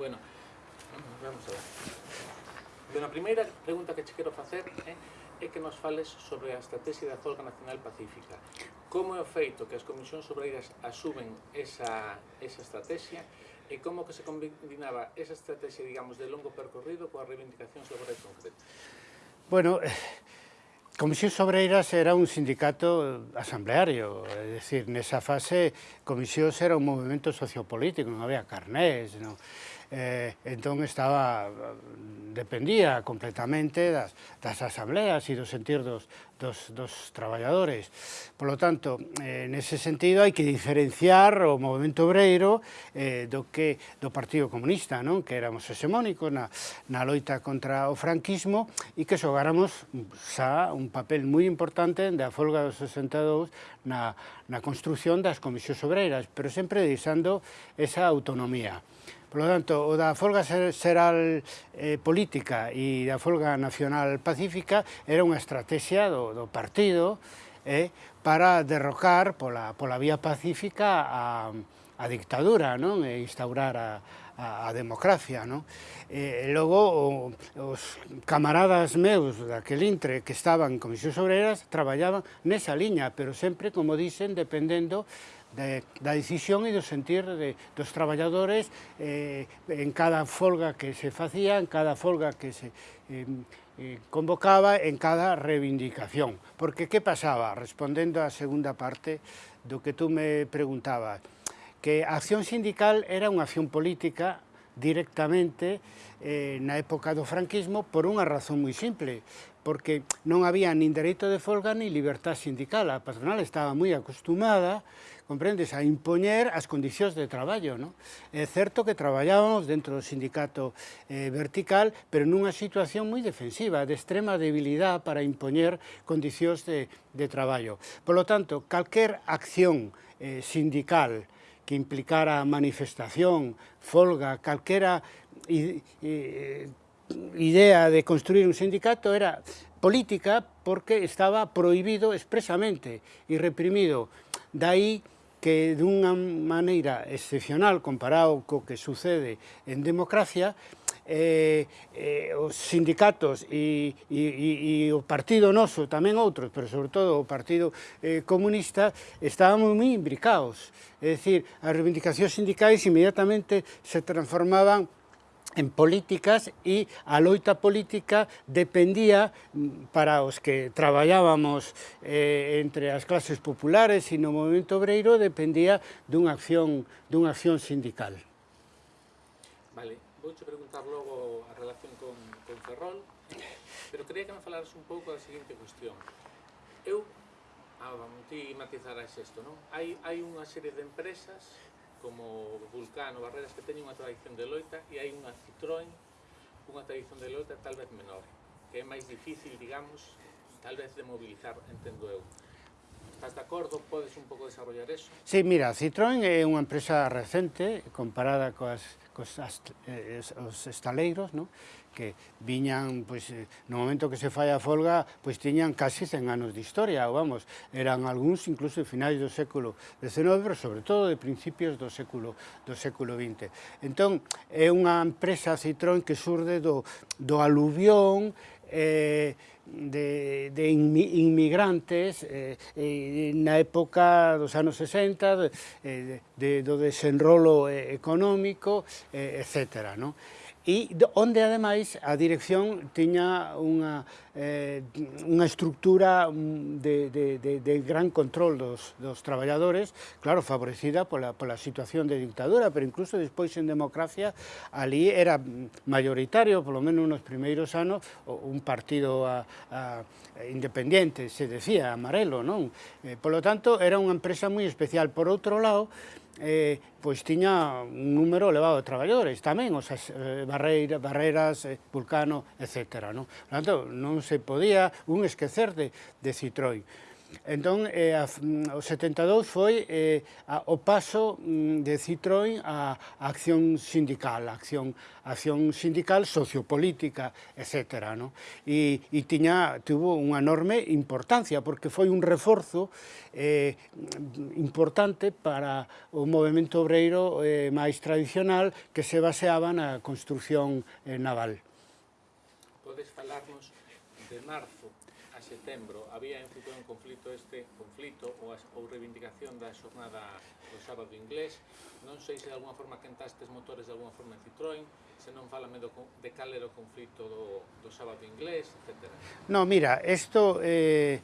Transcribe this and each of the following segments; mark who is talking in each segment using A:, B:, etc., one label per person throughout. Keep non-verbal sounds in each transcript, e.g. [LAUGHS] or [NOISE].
A: Bueno, vamos a ver. Bueno, a primeira pregunta que che quero facer é, eh, é que nos fales sobre a estrategia da Zolga Nacional Pacífica. Como é o feito que as comisións obreiras asumen esa, esa estrategia e como que se combinaba esa estrategia, digamos, de longo percorrido coas reivindicacións laborais concretas?
B: Bueno, eh, Comisións Obreiras era un sindicato asambleario, é dicir, nesa fase Comisións era un movimento sociopolítico, non había carnés, non? eh, entón estaba, dependía completamente das, das asambleas e do sentir dos, dos, dos traballadores. Por lo tanto, eh, nese sentido hai que diferenciar o movimento obreiro eh, do que do Partido Comunista, non? que éramos hexemónicos na, na loita contra o franquismo e que xogáramos xa un papel moi importante da folga dos 62 na, na construción das comisións obreiras, pero sempre deixando esa autonomía. Por lo tanto, o da folga xeral eh, política e da folga nacional pacífica era unha estrategia do, do partido eh, para derrocar pola, pola vía pacífica a, a dictadura non? e instaurar a, a, a democracia, non? E, e logo o, os camaradas meus daquel intre que estaban en Comisións Obreras traballaban nesa liña, pero sempre, como dicen, dependendo de, da decisión e do sentir de, dos traballadores eh, en cada folga que se facía, en cada folga que se eh, eh, convocaba, en cada reivindicación. Porque que pasaba? Respondendo á segunda parte do que tú me preguntabas, que a acción sindical era unha acción política directamente eh, na época do franquismo por unha razón moi simple, porque non había nin dereito de folga nin libertad sindical. A patronal estaba moi acostumada, comprendes, a impoñer as condicións de traballo. No? É certo que traballábamos dentro do sindicato eh, vertical, pero nunha situación moi defensiva, de extrema debilidade para impoñer condicións de, de traballo. Por lo tanto, calquer acción eh, sindical, que implicara manifestación, folga, calquera idea de construir un sindicato era política porque estaba prohibido expresamente e reprimido. Daí que dunha maneira excepcional comparado co que sucede en democracia, eh, eh, os sindicatos e, e, e, o partido noso, tamén outros, pero sobre todo o partido eh, comunista, estábamos moi imbricados. É dicir, as reivindicacións sindicais inmediatamente se transformaban en políticas e a loita política dependía mm, para os que traballábamos eh, entre as clases populares e no movimento obreiro dependía dunha acción, dunha acción sindical
A: contar logo a relación con, con Ferrol, pero quería que me falaras un pouco da seguinte cuestión. Eu, ah, ti matizarás isto, non? Hai, hai unha serie de empresas como Vulcano, Barreras, que teñen unha tradición de loita e hai unha Citroën, unha tradición de loita tal vez menor, que é máis difícil, digamos, tal vez de mobilizar, entendo eu. Estás de acordo? Podes un pouco desarrollar eso?
B: Sí, mira, Citroën é unha empresa recente comparada coas, cos as, eh, os estaleiros, no? que viñan, pois, eh, no momento que se fai a folga, pois tiñan casi 100 anos de historia, vamos, eran algúns incluso de finais do século XIX, pero sobre todo de principios do século do século XX. Entón, é unha empresa Citroën que surde do, do aluvión, eh, de, de inmigrantes eh, eh, na época dos anos 60, eh, de, do desenrolo eh, económico, eh, etc. No? E onde, ademais, a dirección tiña unha eh, unha estructura mm, de, de, de, de gran control dos, dos traballadores, claro, favorecida pola, pola situación de dictadura, pero incluso despois en democracia, ali era mayoritario, polo menos nos primeiros anos, un partido a, a independiente, se decía, amarelo, non? Eh, polo tanto, era unha empresa moi especial. Por outro lado, eh, pois tiña un número elevado de traballadores, tamén, os sea, eh, barreira, barreras, eh, vulcano, etc. Non? Por tanto, non se podía un esquecer de, de Citroën. Entón, eh, a, mm, o 72 foi eh, a, o paso mm, de Citroën a, a acción sindical, a acción, a acción sindical sociopolítica, etc. No? E, e tiña, tuvo unha enorme importancia, porque foi un reforzo eh, importante para o movimento obreiro eh, máis tradicional que se baseaba na construción eh, naval
A: podes falarnos de marzo a setembro había en futuro un conflito este conflito ou, as, ou reivindicación da xornada do sábado inglés non sei se de alguma forma quentastes motores de alguma forma en Citroën se non falame do, de cal era o conflito do, do sábado inglés etc.
B: No, mira, isto eh,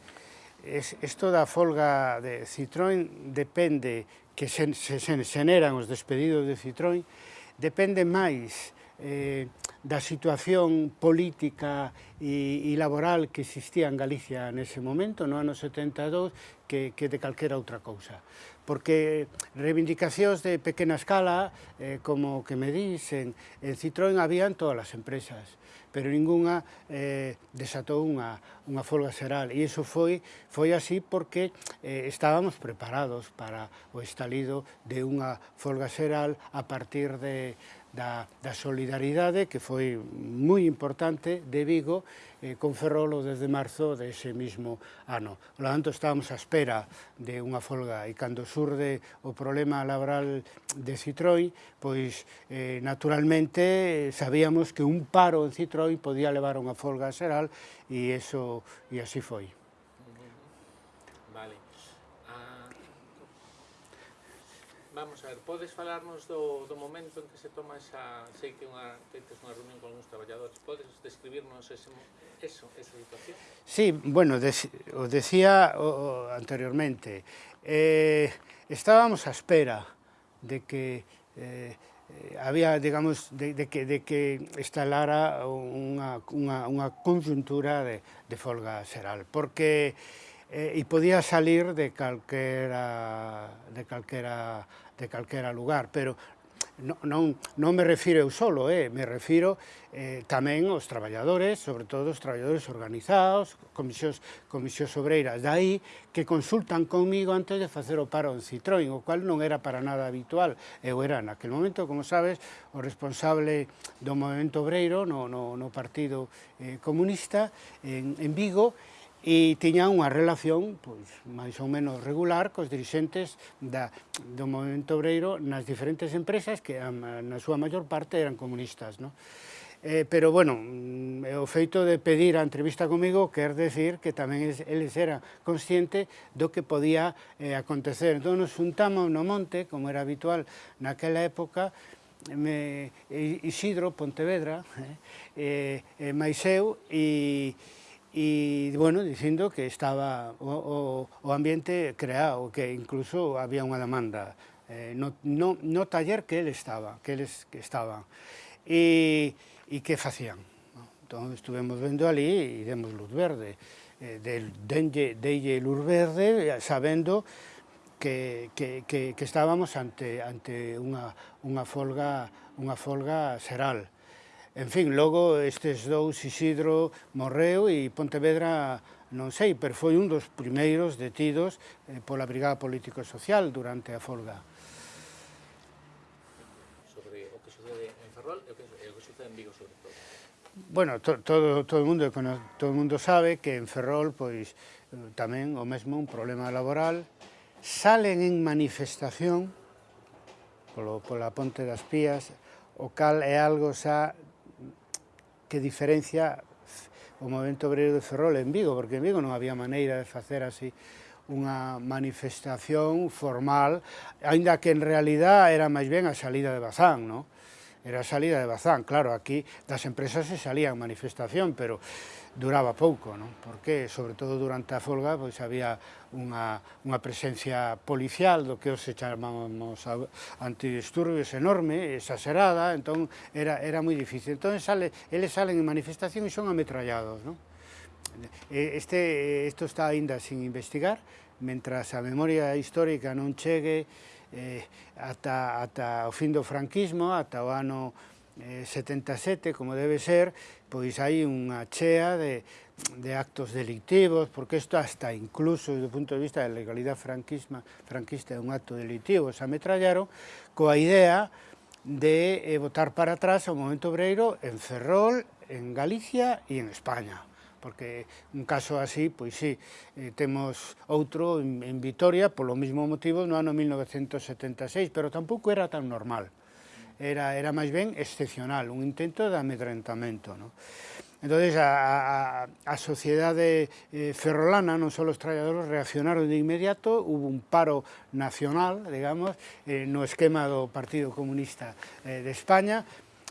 B: es, esto da folga de Citroën depende que se, se, se, se os despedidos de Citroën depende máis eh, da situación política e, e laboral que existía en Galicia nese momento, no ano 72, que, que de calquera outra cousa. Porque reivindicacións de pequena escala, eh, como que me dicen, en Citroën habían todas as empresas, pero ninguna eh, desatou unha, unha folga xeral. E iso foi, foi así porque eh, estábamos preparados para o estalido de unha folga xeral a partir de da, da solidaridade que foi moi importante de Vigo eh, con Ferrolo desde marzo dese ese mismo ano. Por lo tanto, estábamos á espera de unha folga e cando surde o problema laboral de Citroën, pois eh, naturalmente eh, sabíamos que un paro en Citroën podía levar a unha folga xeral e, eso, e así foi.
A: Vamos a ver, podes falarnos do, do momento en que se toma esa... Sei que unha, que tes unha reunión con algúns traballadores. Podes describirnos ese, eso, esa situación?
B: Sí, bueno, de, os decía o, o, anteriormente. Eh, estábamos a espera de que... Eh, había, digamos, de, de, que, de que estalara unha, unha, unha conjuntura de, de folga xeral, porque eh, e podía salir de calquera, de calquera de calquera lugar, pero non, non, non me refiro eu solo, eh, me refiro eh, tamén aos traballadores, sobre todo os traballadores organizados, comisións, comisións obreiras dai, que consultan comigo antes de facer o paro en Citroën, o cual non era para nada habitual. Eu era naquele momento, como sabes, o responsable do movimento obreiro no, no, no Partido eh, Comunista en, en Vigo, e tiña unha relación pois, máis ou menos regular cos dirixentes da, do movimento obreiro nas diferentes empresas que a, na súa maior parte eran comunistas. No? Eh, pero, bueno, mm, o feito de pedir a entrevista comigo quer decir que tamén eles era consciente do que podía eh, acontecer. Entón, nos juntamos no monte, como era habitual naquela época, me, Isidro Pontevedra, eh, eh, máis eu, e, e, bueno, dicindo que estaba o, o, o ambiente creado, que incluso había unha demanda eh, no, no, no taller que ele estaba, que eles que estaban, e, e que facían. Entón, estuvemos vendo ali e demos luz verde. Eh, del, denlle, deille luz verde sabendo que, que, que, que estábamos ante, ante unha, unha folga unha folga seral. En fin, logo estes dous, Isidro morreu e Pontevedra non sei, pero foi un dos primeiros detidos eh, pola Brigada Político Social durante a folga.
A: Sobre o que sucede en Ferrol e o que sucede en Vigo sobre todo.
B: Bueno, to, todo, todo, mundo, todo o mundo sabe que en Ferrol pois tamén o mesmo un problema laboral salen en manifestación polo, pola Ponte das Pías o cal é algo xa que diferencia o movimento obreiro de Ferrol en Vigo, porque en Vigo non había maneira de facer así unha manifestación formal, aínda que en realidad era máis ben a salida de Bazán, non? Era a salida de Bazán, claro, aquí das empresas se salían manifestación, pero duraba pouco, non? porque, sobre todo durante a folga, pois había unha, unha presencia policial do que os chamamos antidisturbios enorme, exagerada, entón era, era moi difícil. Entón sale, eles salen en manifestación e son ametrallados. Non? Este, isto está aínda sin investigar, mentras a memoria histórica non chegue eh, ata, ata o fin do franquismo, ata o ano Eh, 77, como debe ser, pois hai unha chea de, de actos delictivos, porque isto hasta incluso, do punto de vista da legalidade franquisma, franquista é un acto delictivo, se ametrallaron, coa idea de eh, votar para atrás ao momento obreiro en Ferrol, en Galicia e en España porque un caso así, pois sí, eh, temos outro en, en Vitoria, polo mesmo motivo, no ano 1976, pero tampouco era tan normal era, era máis ben excepcional, un intento de amedrentamento. No? Entón, a, a, a sociedade eh, ferrolana, non só os traballadores, reaccionaron de inmediato, hubo un paro nacional, digamos, eh, no esquema do Partido Comunista eh, de España,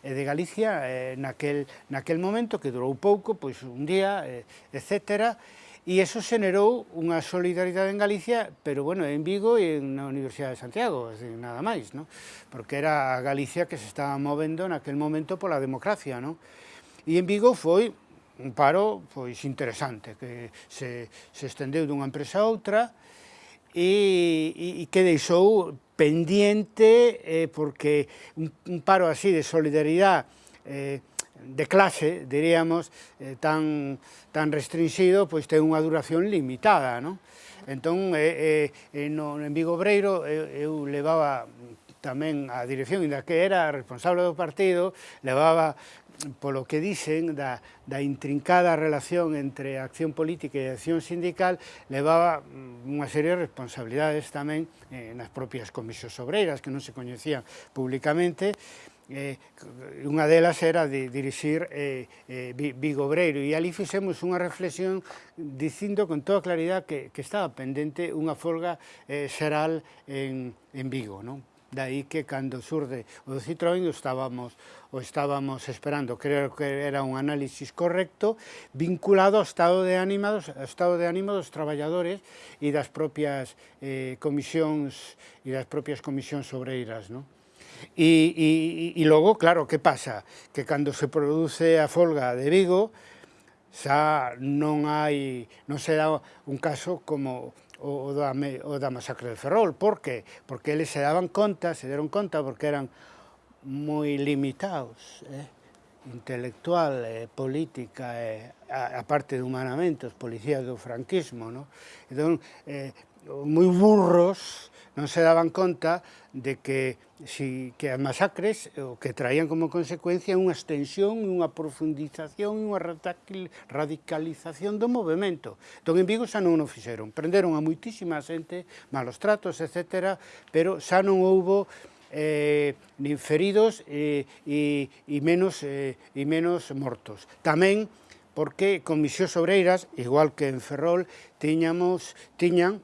B: e de Galicia eh, naquel, naquel momento, que durou pouco, pois un día, eh, etcétera, E iso xenerou unha solidaridade en Galicia, pero bueno, en Vigo e na Universidade de Santiago, así, nada máis, ¿no? porque era a Galicia que se estaba movendo naquel momento pola democracia. ¿no? E en Vigo foi un paro pois interesante, que se, se estendeu dunha empresa a outra, e, e que deixou pendiente, eh, porque un, un paro así de solidaridade eh, de clase, diríamos, eh, tan, tan restringido, pois ten unha duración limitada, non? Entón, eh, eh, eh, no, en Vigo Breiro eh, eu levaba tamén a dirección, inda que era responsable do partido, levaba polo que dicen da, da intrincada relación entre a acción política e a acción sindical levaba mm, unha serie de responsabilidades tamén eh, nas propias comisións obreiras que non se coñecían públicamente eh, unha delas era de dirixir eh, eh, Vigo Obreiro e ali fixemos unha reflexión dicindo con toda claridade que, que estaba pendente unha folga eh, xeral en, en Vigo, non? Daí que cando surde o Citroën o estábamos, o estábamos esperando, creo que era un análisis correcto, vinculado ao estado de ánimo dos, ao estado de ánimo dos traballadores e das propias eh, comisións e das propias comisións obreiras, non? E, e, e logo, claro, que pasa? Que cando se produce a folga de Vigo, xa non hai, non se dá un caso como o, o, da, o da masacre de Ferrol. Por que? Porque eles se daban conta, se deron conta, porque eran moi limitados, eh? intelectual, eh, política, eh, a, a parte de humanamente, os policías do franquismo, no? entón, eh, moi burros, non se daban conta de que, si, que as masacres o que traían como consecuencia unha extensión, unha profundización, unha radicalización do movimento. Entón, en Vigo xa non o fixeron. Prenderon a moitísima xente, malos tratos, etc., pero xa non houbo eh, nin feridos eh, e, e, menos, eh, e menos mortos. Tamén porque comisións Obreiras, igual que en Ferrol, tiñamos, tiñan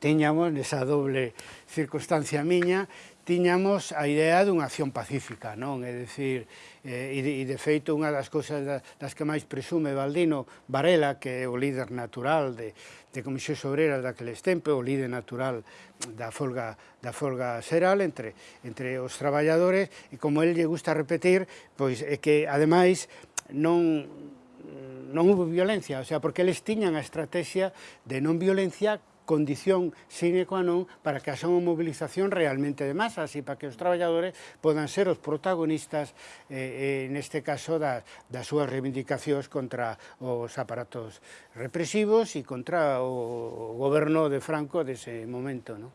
B: tiñamos, nesa doble circunstancia miña, tiñamos a idea dunha acción pacífica, non? É dicir, eh, e, de, e de feito unha das cousas das, que máis presume Valdino Varela, que é o líder natural de, de Comisión Obrera daqueles tempos, o líder natural da folga, da folga xeral entre, entre os traballadores, e como el lle gusta repetir, pois é que, ademais, non non hubo violencia, o sea, porque eles tiñan a estrategia de non violencia condición sine qua non para que haxa unha mobilización realmente de masas e para que os traballadores podan ser os protagonistas, eh, eh, neste caso, da, das súas reivindicacións contra os aparatos represivos e contra o, o goberno de Franco dese momento. No?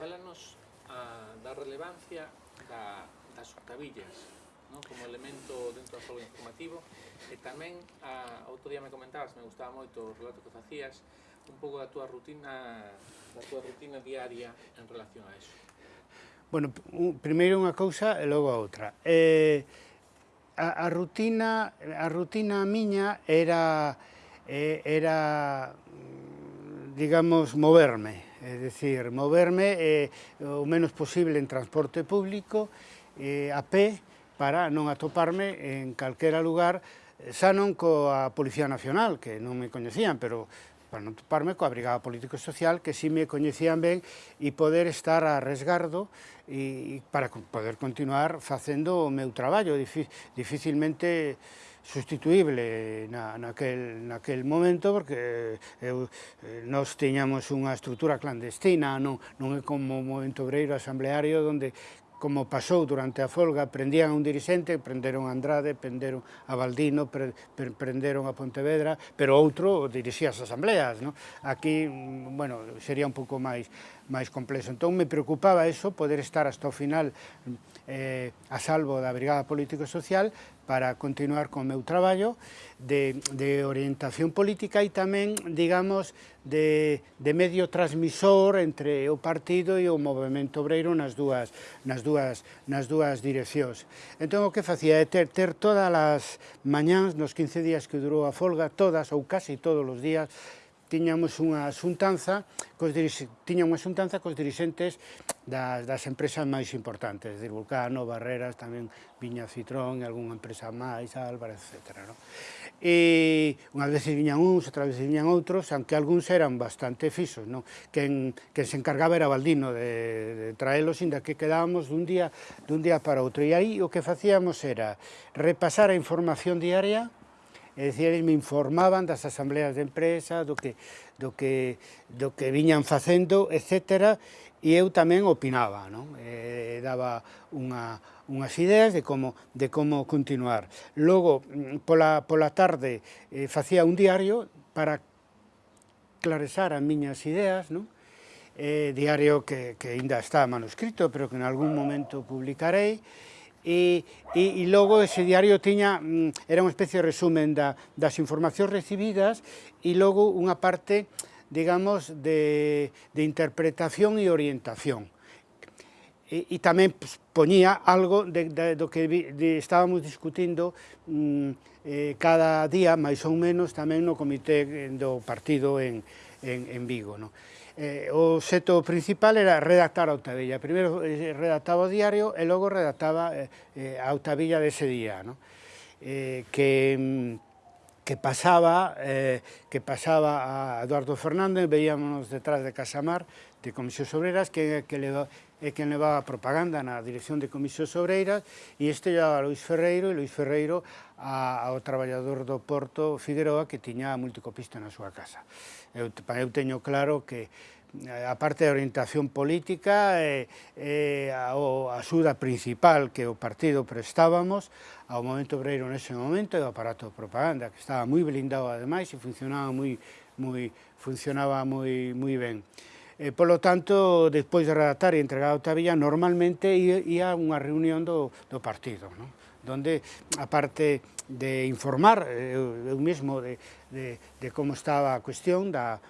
A: Fálanos a, da relevancia da, das octavillas no? como elemento dentro do xogo informativo e tamén a, outro día me comentabas, me gustaba moito o relato que facías un pouco da túa rutina da túa rutina diaria en relación a eso?
B: Bueno, un, primeiro unha cousa e logo a outra. Eh, a, a rutina a rutina miña era eh, era mm, digamos moverme, é dicir, moverme eh, o menos posible en transporte público eh, a pé para non atoparme en calquera lugar xa non coa Policía Nacional, que non me coñecían, pero para non toparme coa Brigada Político Social, que si me coñecían ben, e poder estar a resgardo e, para poder continuar facendo o meu traballo, dificilmente sustituible na, naquel, naquel momento, porque eu, eh, nos tiñamos unha estrutura clandestina, non, non é como o movimento obreiro asambleario, onde como pasou durante a folga, prendían a un dirixente, prenderon a Andrade, prenderon a Valdino, pre, pre, prenderon a Pontevedra, pero outro dirixía as asambleas. No? Aquí, mm, bueno, sería un pouco máis máis complexo. Entón me preocupaba eso, poder estar hasta o final eh, a salvo da Brigada Político Social para continuar con o meu traballo de, de orientación política e tamén, digamos, de, de medio transmisor entre o partido e o movimento obreiro nas dúas, nas dúas, nas dúas direccións. Entón, o que facía é ter, ter todas as mañáns, nos 15 días que durou a folga, todas ou casi todos os días, tiñamos unha xuntanza cos tiña unha xuntanza cos dirixentes das, das empresas máis importantes, de Vulcano, Barreras, tamén Viña Citrón, algunha empresa máis, Álvarez, etc. No? E unhas veces viñan uns, outras veces viñan outros, aunque algúns eran bastante fixos. No? Quen, quen se encargaba era Baldino de, de traelos, inda que quedábamos dun día, dun día para outro. E aí o que facíamos era repasar a información diaria, É dicir, eles me informaban das asambleas de empresa, do que, do que, do que viñan facendo, etc. E eu tamén opinaba, non? E, eh, daba unha, unhas ideas de como, de como continuar. Logo, mm, pola, pola tarde, eh, facía un diario para claresar as miñas ideas, non? Eh, diario que, que ainda está manuscrito, pero que en algún momento publicarei, e, e, e logo ese diario tiña, mm, era unha especie de resumen da, das informacións recibidas e logo unha parte, digamos, de, de interpretación e orientación. E, e tamén poñía algo de, de, do que vi, de, estábamos discutindo mm, eh, cada día, máis ou menos, tamén no comité do partido en, en, en Vigo. No? Eh, o xeto principal era redactar a octavilla. Primeiro eh, redactaba o diario e logo redactaba eh, eh a octavilla dese día, ¿no? eh, que, mm, que pasaba eh, que pasaba a Eduardo Fernández, veíamos detrás de Casamar, de Comisión Obreras, que, que le é quen levaba propaganda na dirección de Comisións Obreiras e este levaba a Luis Ferreiro e Luis Ferreiro a, ao traballador do Porto Figueroa que tiña a multicopista na súa casa. Eu, eu teño claro que eh, a parte de orientación política é, é a, a axuda principal que o partido prestábamos ao momento obreiro nese momento e o aparato de propaganda, que estaba moi blindado ademais e funcionaba moi, moi, funcionaba moi, moi ben. E, polo tanto, despois de redactar e entregar a Tavilla, normalmente ia unha reunión do, do partido, non? donde, aparte de informar eu, eu mesmo de, de, de como estaba a cuestión da,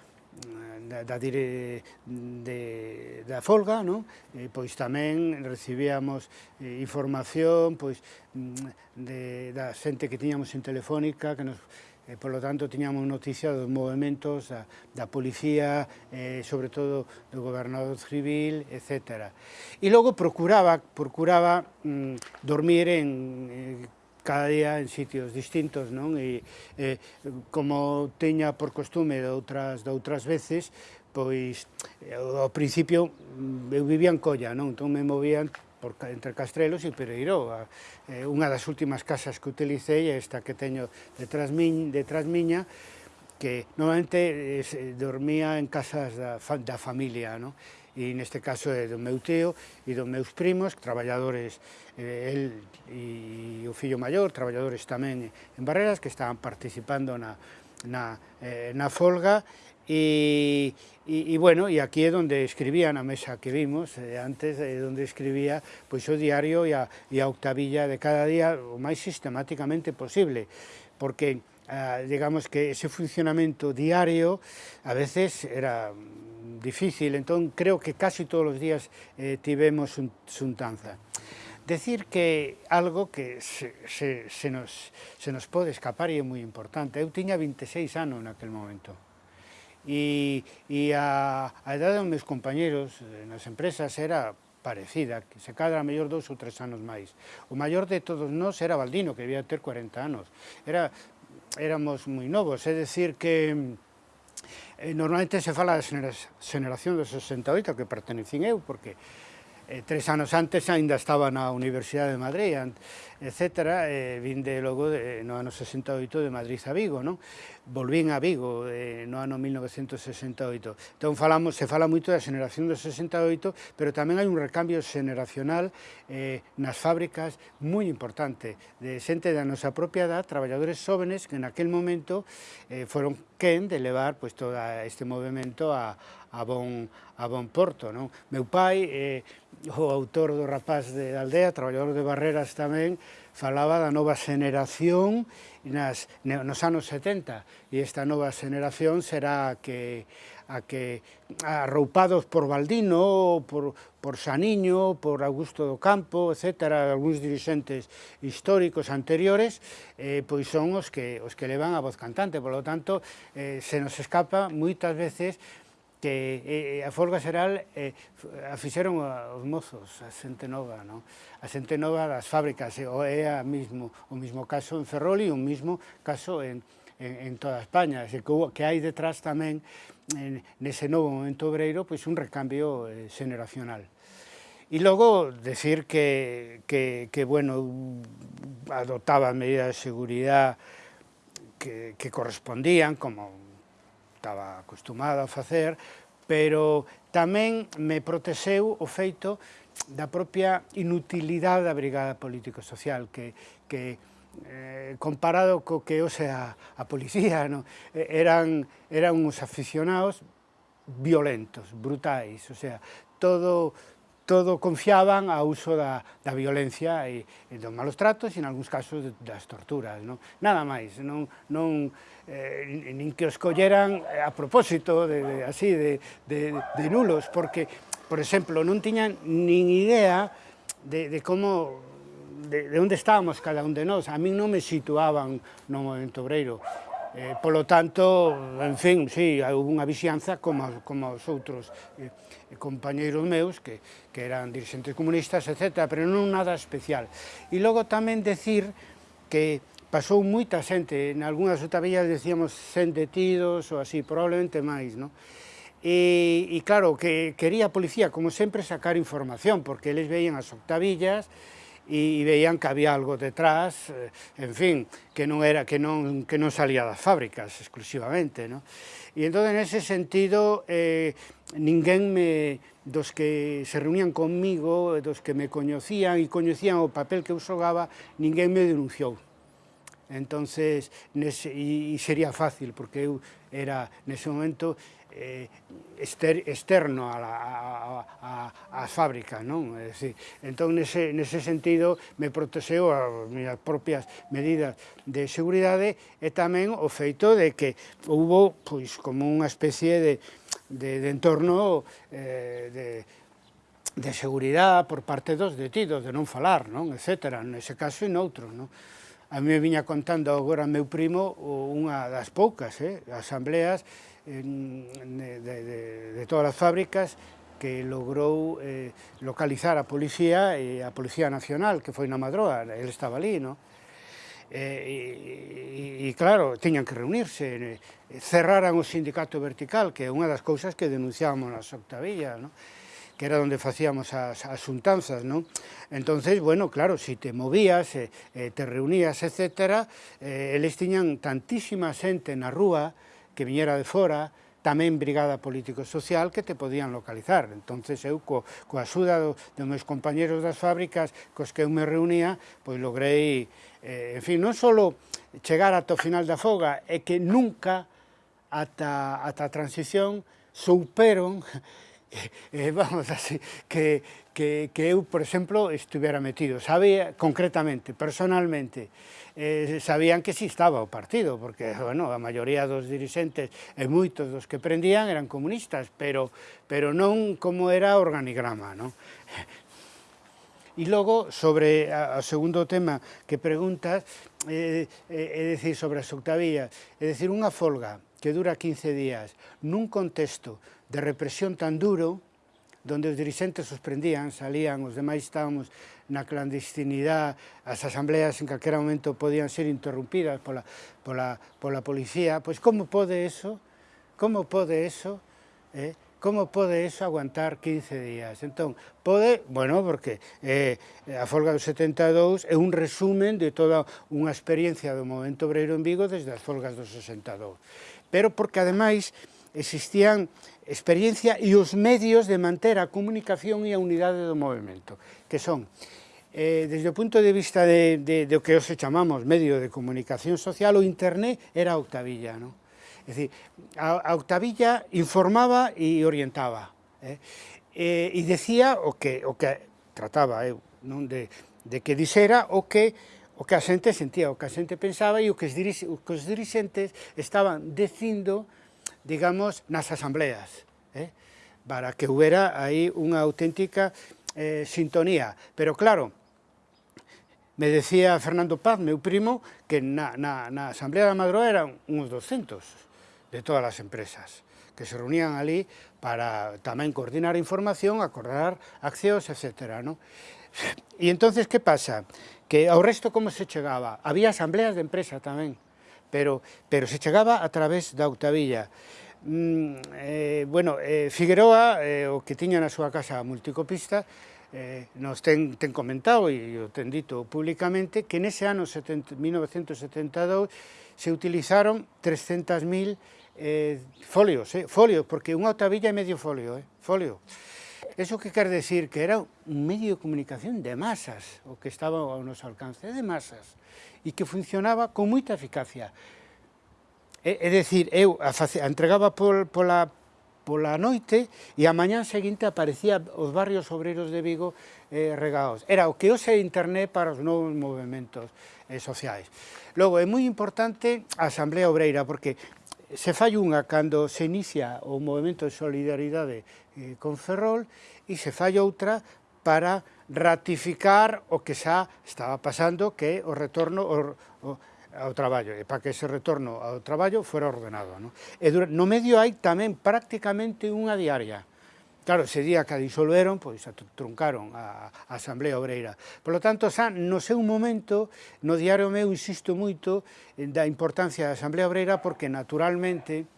B: da, da, dire, de, da folga, non? E, eh, pois tamén recibíamos eh, información pois, mm, de, da xente que tiñamos en Telefónica, que nos Eh, e, polo tanto, tiñamos noticia dos movimentos da, da policía, eh, sobre todo do gobernador civil, etc. E logo procuraba, procuraba mm, dormir en, eh, cada día en sitios distintos, non? E eh, como teña por costume de outras, de outras veces, pois eh, ao principio mm, eu vivía en Colla, non? Entón me movían por, entre Castrelos e Pereiro. Eh, unha das últimas casas que utilicei é esta que teño detrás, miñ, detrás miña, que normalmente eh, dormía en casas da, da familia, no? e neste caso é do meu tío e dos meus primos, traballadores, eh, el e o fillo maior, traballadores tamén en Barreras, que estaban participando na, na, eh, na folga, y, y, y, bueno, y aquí é onde escribía na mesa que vimos eh, antes, é eh, onde escribía pois o diario e a, e a octavilla de cada día o máis sistemáticamente posible, porque eh, digamos que ese funcionamento diario a veces era difícil, entón creo que casi todos os días eh, tivemos un, xuntanza. Decir que algo que se, se, se, nos, se nos pode escapar e é moi importante, eu tiña 26 anos naquel momento, e, e a, a edade dos meus compañeros nas empresas era parecida, que se cadra mellor dous ou tres anos máis. O maior de todos nós era Baldino, que debía ter 40 anos. Era, éramos moi novos, é decir que eh, normalmente se fala da xeneración dos 68, que pertenecín eu, porque eh, tres anos antes aínda estaba na Universidade de Madrid, etc. Eh, vinde logo de, no ano 68 de Madrid a Vigo, non? volvín a Vigo eh, no ano 1968. Entón, falamos, se fala moito da xeneración do 68, pero tamén hai un recambio xeneracional eh, nas fábricas moi importante, de xente da nosa propia edad, traballadores xóvenes que en aquel momento eh, foron quen de levar pois, pues, todo este movimento a, a bon, a bon porto. Non? Meu pai, eh, o autor do rapaz de aldea, traballador de Barreras tamén, falaba da nova xeneración nas, nos anos 70 e esta nova xeneración será a que a que arroupados por Baldino, por, por Saniño, por Augusto do Campo, etc., algúns dirigentes históricos anteriores, eh, pois son os que, os que levan a voz cantante. Por lo tanto, eh, se nos escapa moitas veces que eh, eh, a folga xeral eh, a fixeron os mozos, a xente nova, non? a xente nova das fábricas, e, o é a mismo, o mismo caso en Ferrol e o mismo caso en, en, en toda España, e que, que hai detrás tamén en, nese novo momento obreiro pois un recambio eh, generacional. E logo decir que, que, que bueno, adoptaba medidas de seguridade que, que correspondían, como estaba acostumada a facer, pero tamén me protexeu o feito da propia inutilidade da Brigada Político-Social, que, que eh, comparado co que o sea a policía, no? eran, eran uns aficionados violentos, brutais, o sea, todo, todo confiaban ao uso da, da violencia e, e dos malos tratos e, en algúns casos, das torturas. Non? Nada máis, non, non, eh, nin que os colleran a propósito de, de así, de, de, de nulos, porque, por exemplo, non tiñan nin idea de, de como de, de onde estábamos cada un de nós. A min non me situaban no movimento obreiro. Eh, polo tanto, en fin, sí, houve unha vixianza como, como os outros. Eh, Eh, compañeiros meus que, que eran dirigentes comunistas, etc., pero non nada especial. E logo tamén decir que pasou moita xente, en algunhas otavillas decíamos 100 detidos ou así, probablemente máis, non? E, e claro, que quería a policía, como sempre, sacar información, porque eles veían as octavillas e, e veían que había algo detrás, eh, en fin, que non era que non, que non salía das fábricas exclusivamente, non? E entón, ese sentido, eh, ninguén me, dos que se reunían conmigo, dos que me coñecían e coñecían o papel que eu xogaba, ninguén me denunciou entonces nese, e, e sería fácil, porque eu era nese momento eh, ester, externo a, la, a, a, a fábrica, non? É dicir, entón, nese, nese sentido, me protexeu as minhas propias medidas de seguridade e tamén o feito de que hubo pois, como unha especie de, de, de entorno eh, de, de seguridade por parte dos detidos, de non falar, non? Etcétera, nese caso e noutros, non? A mí me viña contando agora meu primo unha das poucas eh, asambleas en, de, de, de todas as fábricas que logrou eh, localizar a policía e a Policía Nacional, que foi na Madroa, ele estaba ali, no? Eh, e, e, e claro, tiñan que reunirse, cerraran o sindicato vertical, que é unha das cousas que denunciábamos nas Octavilla, no? que era donde facíamos as, as xuntanzas, non? Entonces, bueno, claro, si te movías, eh, eh, te reunías, etc., eh, eles tiñan tantísima xente na rúa que viñera de fora, tamén brigada político-social que te podían localizar. Entonces eu, co, coa axuda do, dos meus compañeros das fábricas cos que eu me reunía, pois logrei, eh, en fin, non só chegar ata o final da foga, é que nunca ata, ata a transición souperon [LAUGHS] eh, vamos así, que, que, que eu, por exemplo, estuvera metido. Sabía concretamente, personalmente, eh, sabían que si estaba o partido, porque, [LAUGHS] bueno, a maioría dos dirigentes e moitos dos que prendían eran comunistas, pero, pero non como era o organigrama, non? E [LAUGHS] logo, sobre o segundo tema que preguntas, é eh, eh, eh, decir, sobre as octavillas, é decir, unha folga, que dura 15 días, nun contexto de represión tan duro, donde os dirixentes os prendían, salían, os demais estábamos na clandestinidade, as asambleas en calquera momento podían ser interrompidas pola, pola, pola policía, pois como pode eso, como pode eso, eh, como pode eso aguantar 15 días? Entón, pode, bueno, porque eh, a folga do 72 é un resumen de toda unha experiencia do movimento obreiro en Vigo desde as folgas do 62 pero porque ademais existían experiencia e os medios de manter a comunicación e a unidade do movimento, que son, eh, desde o punto de vista de, de, de que hoxe chamamos medio de comunicación social, o internet era a octavilla, non? É dicir, a, a octavilla informaba e orientaba, eh? eh e, e decía o que, o que trataba eu, non? De, de que dixera o que o que a xente sentía, o que a xente pensaba e o que os, dirix, o que os dirixentes estaban dicindo, digamos, nas asambleas, eh? para que houbera aí unha auténtica eh, sintonía. Pero claro, me decía Fernando Paz, meu primo, que na, na, na Asamblea da Madroa eran uns 200 de todas as empresas que se reunían ali para tamén coordinar información, acordar accións, etc. ¿no? E entonces, que pasa? que ao resto como se chegaba? Había asambleas de empresa tamén, pero, pero se chegaba a través da Octavilla. Mm, eh, bueno, eh, Figueroa, eh, o que tiña na súa casa multicopista, eh, nos ten, ten comentado e o ten dito públicamente que nese ano 70, 1972 se utilizaron 300.000 eh, folios, eh, folios, porque unha octavilla é medio folio, eh, folio. Eso que quer decir que era un medio de comunicación de masas, o que estaba ao noso alcance de masas, e que funcionaba con moita eficacia. É, é decir, eu a face, a entregaba pol, pola, pola noite e a mañán seguinte aparecía os barrios obreiros de Vigo eh, regados. Era o que hoxe internet para os novos movimentos eh, sociais. Logo, é moi importante a Asamblea Obreira, porque se fai unha cando se inicia o movimento de solidaridade eh, con Ferrol e se fai outra para ratificar o que xa estaba pasando que o retorno o, o, ao traballo e para que ese retorno ao traballo fora ordenado. No, e no medio hai tamén prácticamente unha diaria Claro, ese día que a disolveron, pois a truncaron a, a Asamblea Obreira. Por lo tanto, xa no seu momento, no diario meu insisto moito da importancia da Asamblea Obreira porque naturalmente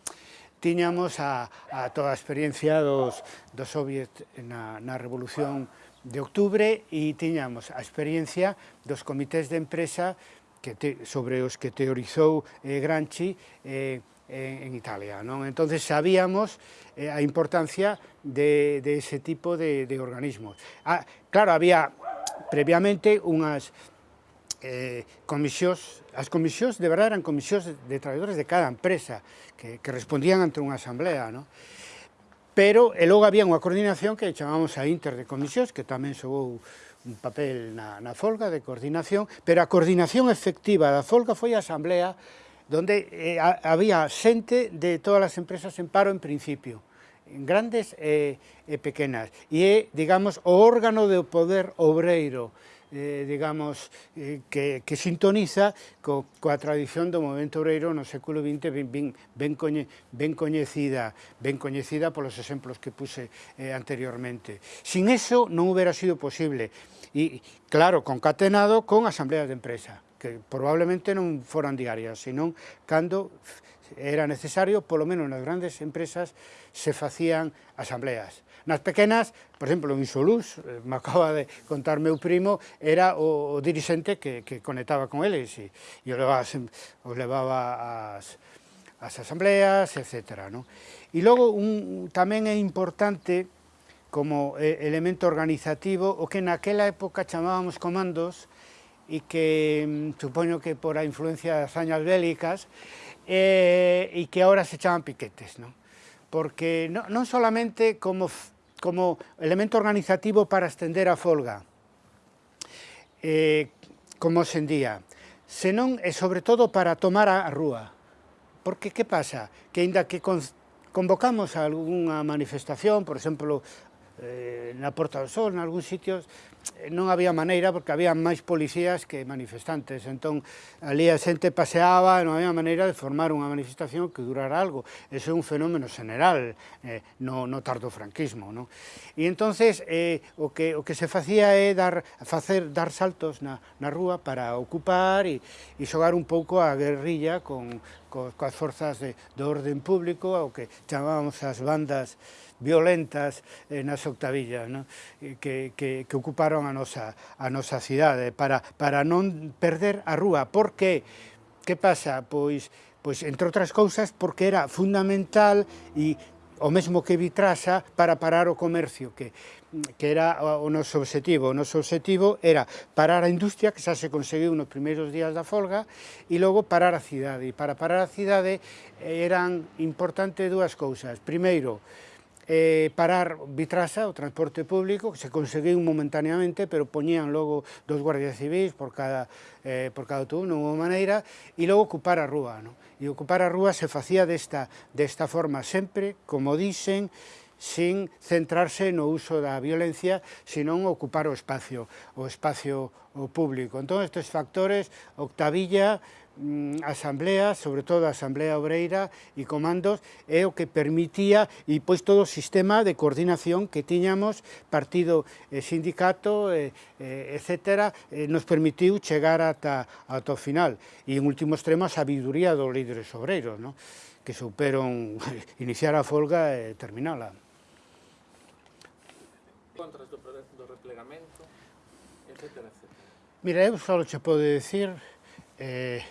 B: tiñamos a, a toda a experiencia dos, dos soviets na, na Revolución de Octubre e tiñamos a experiencia dos comités de empresa que te, sobre os que teorizou eh, Granchi eh, en, en Italia. Non? Entonces sabíamos eh, a importancia de, de ese tipo de, de organismos. Ah, claro, había previamente unhas eh, comisións, as comisións de verdade eran comisións de traballadores de cada empresa, que, que respondían ante unha asamblea, ¿no? pero e logo había unha coordinación que chamamos a Inter de Comisións, que tamén xogou un papel na, na folga de coordinación, pero a coordinación efectiva da folga foi a asamblea donde eh, había xente de todas as empresas en paro en principio, en grandes e, e pequenas, e é, digamos, o órgano do poder obreiro, eh, digamos, eh, que, que sintoniza co, coa tradición do movimento obreiro no século XX ben, ben, ben, coñe, ben coñecida ben coñecida polos exemplos que puse eh, anteriormente. Sin eso non hubiera sido posible, e claro, concatenado con asambleas de empresa que probablemente non foran diarias, senón cando era necesario, polo menos nas grandes empresas, se facían asambleas. Nas pequenas, por exemplo, en Isoluz, eh, me [LAUGHS] acaba de contar meu primo, era o, o dirixente que, que conectaba con eles e, e o levaba, o levaba as, as asambleas, etc. No? E logo un, tamén é importante como eh, elemento organizativo o que naquela época chamábamos comandos e que mm, supoño que por a influencia das añas bélicas eh, e que ahora se chaman piquetes, non? Porque no, non solamente como, como elemento organizativo para estender a folga, eh, como hoxendía, senón e sobre todo para tomar a rúa. Porque que pasa? Que aínda que con, convocamos a algunha manifestación, por exemplo, eh, na Porta do Sol, nalgúns sitios, eh, non había maneira porque había máis policías que manifestantes, entón ali a xente paseaba e non había maneira de formar unha manifestación que durara algo. Ese é un fenómeno general eh, no, no tardo franquismo. Non? E entonces eh, o, que, o que se facía é dar, facer, dar saltos na, na rúa para ocupar e, e xogar un pouco a guerrilla con, co, coas forzas de, de orden público, o que chamábamos as bandas violentas eh, nas octavillas no? Eh, que, que, que ocuparon a nosa, a nosa cidade para, para non perder a rúa. Por que? Que pasa? Pois, pois entre outras cousas, porque era fundamental e o mesmo que vitrasa para parar o comercio, que, que era o noso objetivo. O noso objetivo era parar a industria, que xa se conseguiu nos primeiros días da folga, e logo parar a cidade. E para parar a cidade eh, eran importantes dúas cousas. Primeiro, eh, parar Vitrasa, o transporte público, que se conseguiu momentaneamente, pero poñían logo dos guardias civis por cada, eh, por cada autobús, non houve maneira, e logo ocupar a rúa. Non? E ocupar a rúa se facía desta, desta forma sempre, como dicen, sin centrarse no uso da violencia, senón ocupar o espacio, o espacio o público. Entón, estes factores, Octavilla, Mm, asamblea, sobre todo a asamblea obreira e comandos, é o que permitía e pois todo o sistema de coordinación que tiñamos partido e sindicato, eh, eh, e, e, etc., e, nos permitiu chegar ata, ata o final. E en último extremo a sabiduría dos líderes obreiros, no? que superon [LAUGHS] iniciar a folga e terminala.
A: Contras do, do replegamento, etc., etc.
B: Mira, eu só che podo decir eh,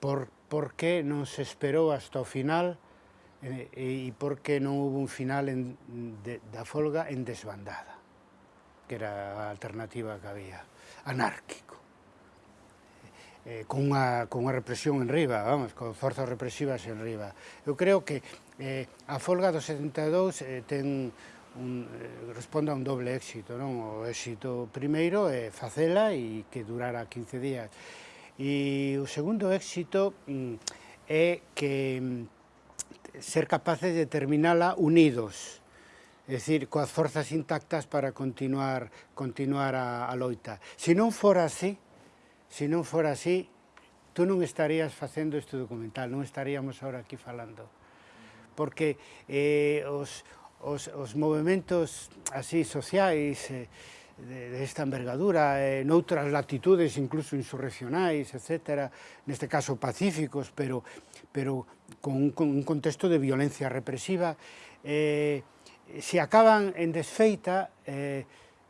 B: por, por que non se esperou hasta o final eh, e, e por que non houve un final en, de, da folga en desbandada, que era a alternativa que había, anárquico. Eh, eh con, a, con a represión en riba, vamos, con forzas represivas en riba. Eu creo que eh, a folga do 72 eh, ten un, eh, responde a un doble éxito, non? O éxito primeiro é facela e que durara 15 días. E o segundo éxito mm, é que mm, ser capaces de terminala unidos, é dicir, coas forzas intactas para continuar continuar a, a loita. Se non fora así, se non fora así, tú non estarías facendo este documental, non estaríamos ahora aquí falando. Porque eh, os, os, os movimentos así sociais, eh, de, desta envergadura, eh, noutras latitudes incluso insurreccionais, etc., neste caso pacíficos, pero, pero con, un, con un contexto de violencia represiva, eh, se acaban en desfeita, eh,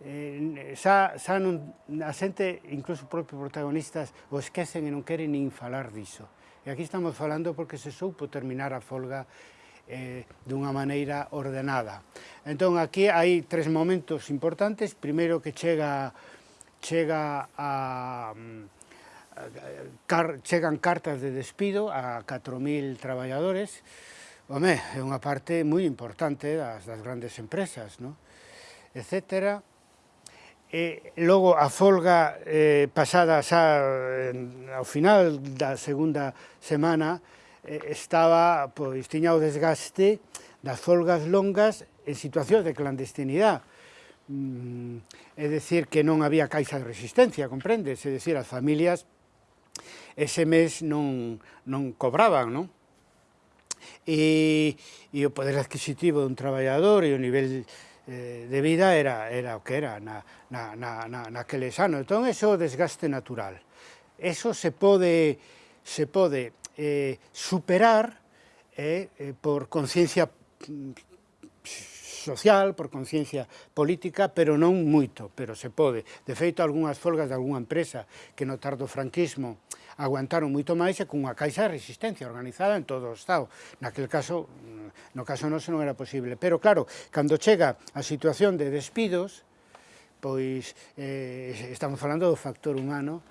B: eh, xa, xa non, a xente, incluso os propios protagonistas, o esquecen e non queren nin falar diso. E aquí estamos falando porque se soupo terminar a folga eh, dunha maneira ordenada. Entón, aquí hai tres momentos importantes. Primeiro que chega chega a, mm, car, chegan cartas de despido a 4.000 traballadores. Home, é unha parte moi importante das, das grandes empresas, no? etc. E logo a folga eh, pasada xa eh, ao final da segunda semana Eh, estaba, pois, tiña o desgaste das folgas longas en situacións de clandestinidade. Mm, é decir, que non había caixa de resistencia, comprendes? É decir, as familias ese mes non, non cobraban, non? E, e o poder adquisitivo dun traballador e o nivel eh, de vida era, era o que era na, na, na, na, naqueles anos. Entón, eso é o desgaste natural. Eso se pode, se pode eh, superar eh, eh por conciencia mm, social, por conciencia política, pero non moito, pero se pode. De feito, algunhas folgas de algunha empresa que no tardo franquismo aguantaron moito máis e cunha caixa de resistencia organizada en todo o Estado. Naquel caso, mm, no caso noso non era posible. Pero claro, cando chega a situación de despidos, pois eh, estamos falando do factor humano,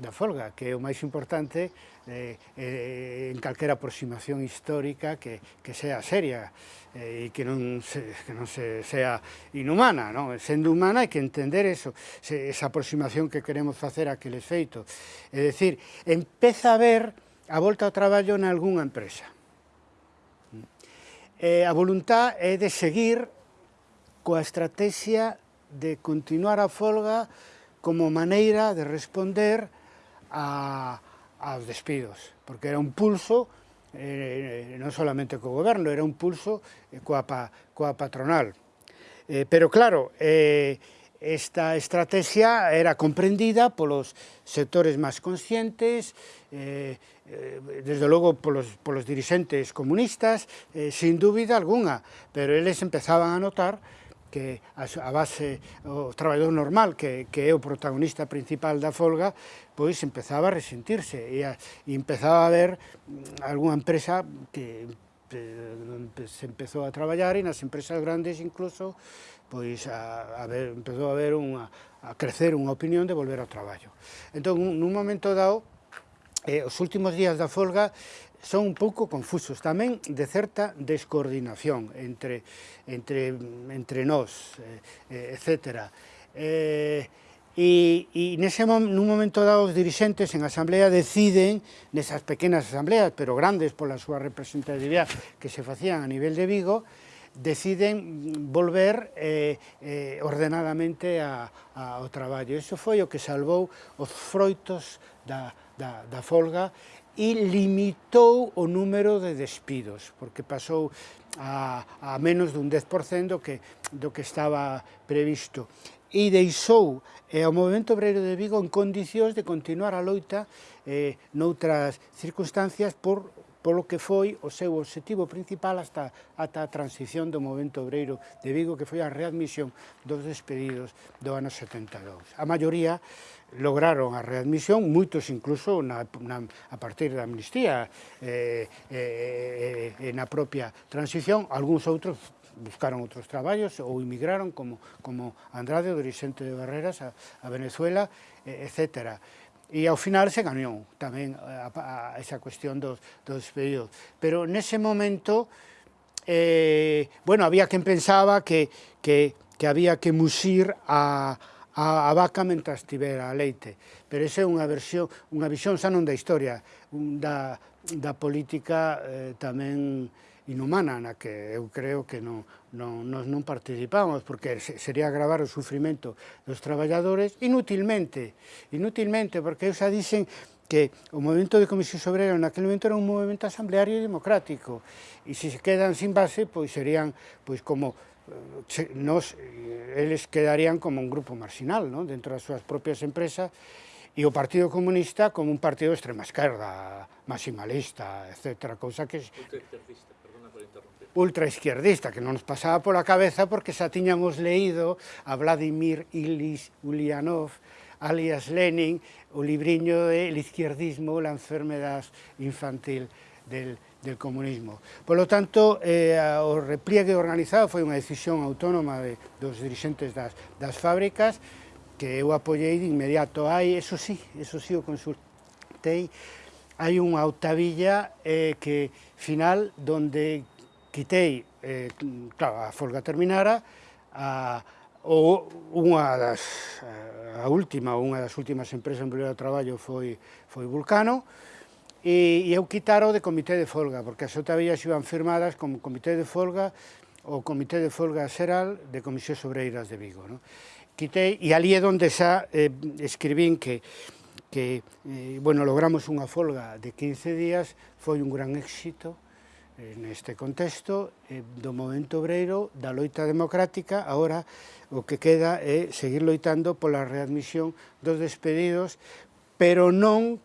B: da folga, que é o máis importante eh, eh, en calquera aproximación histórica que, que sea seria eh, e que non, se, que non se, sea inhumana, non? sendo humana hai que entender eso, se, esa aproximación que queremos facer a aqueles feitos. É dicir, empeza a ver a volta ao traballo en algunha empresa. Eh, a voluntad é de seguir coa estrategia de continuar a folga como maneira de responder a, aos despidos, porque era un pulso eh, non solamente co goberno, era un pulso eh, coa, pa, coa patronal. Eh, pero claro, eh, esta estrategia era comprendida polos sectores máis conscientes, eh, eh desde logo polos, polos dirigentes comunistas, eh, sin dúbida alguna, pero eles empezaban a notar que a, base, o traballador normal, que, que é o protagonista principal da folga, pois empezaba a resentirse e, a, e empezaba a ver mm, algunha empresa que se empezou a traballar e nas empresas grandes incluso pois a, a ver, empezou a ver unha, a crecer unha opinión de volver ao traballo. Entón, nun momento dado, eh, os últimos días da folga son un pouco confusos, tamén de certa descoordinación entre, entre, entre nós, eh, eh etc. Eh, e, e nese, nun momento dado os dirixentes en asamblea deciden, nesas pequenas asambleas, pero grandes pola súa representatividade que se facían a nivel de Vigo, deciden volver eh, eh, ordenadamente a, a, ao traballo. Iso foi o que salvou os froitos da, da, da folga e limitou o número de despidos, porque pasou a, a menos dun 10% do que, do que estaba previsto. E deixou eh, ao Movimento Obreiro de Vigo en condicións de continuar a loita eh, noutras circunstancias por polo que foi o seu objetivo principal hasta, ata a transición do movimento obreiro de Vigo, que foi a readmisión dos despedidos do ano 72. A maioría lograron a readmisión, moitos incluso na, na, a partir da amnistía eh, eh, eh, na propia transición, algúns outros buscaron outros traballos ou emigraron como, como Andrade, o dirigente de Barreras, a, a Venezuela, eh, etcétera E ao final se gañou tamén eh, a, a esa cuestión dos, dos períodos. Pero nese momento, eh, bueno, había quen pensaba que, que, que había que musir a, a, a vaca mentras tivera leite. Pero esa é unha versión, unha visión xa non da historia, un, da, da política eh, tamén inhumana na que eu creo que non, non, nos non participamos, porque sería agravar o sufrimento dos traballadores inútilmente, inútilmente, porque eu xa dicen que o movimento de Comisión Obrera naquele momento era un movimento asambleario e democrático, e se se quedan sin base, pois serían pois como eh, nos, eh, eles quedarían como un grupo marxinal, non? dentro das súas propias empresas, e o Partido Comunista como un partido de extrema esquerda, maximalista, etc., cousa que ultraizquierdista, que non nos pasaba pola cabeza porque xa tiñamos leído a Vladimir Ilyich Ulyanov, alias Lenin, o libriño de El izquierdismo, la enfermedad infantil del, del comunismo. Por lo tanto, eh, o repliegue organizado foi unha decisión autónoma de, dos dirigentes das, das fábricas, que eu apoiei de inmediato. Hai, eso sí, eso sí o consultei, hai unha octavilla eh, que final donde quitei, eh, claro, a folga terminara, a, o unha das, a última, unha das últimas empresas en primeiro traballo foi, foi Vulcano, e, e eu quitaro de comité de folga, porque as otavellas iban firmadas como comité de folga o Comité de Folga Xeral de Comisión Sobreiras de Vigo. No? Quitei, e ali é onde xa eh, escribín que, que eh, bueno, logramos unha folga de 15 días, foi un gran éxito, Eh, neste contexto eh, do movimento obreiro, da loita democrática, agora o que queda é seguir loitando pola readmisión dos despedidos, pero non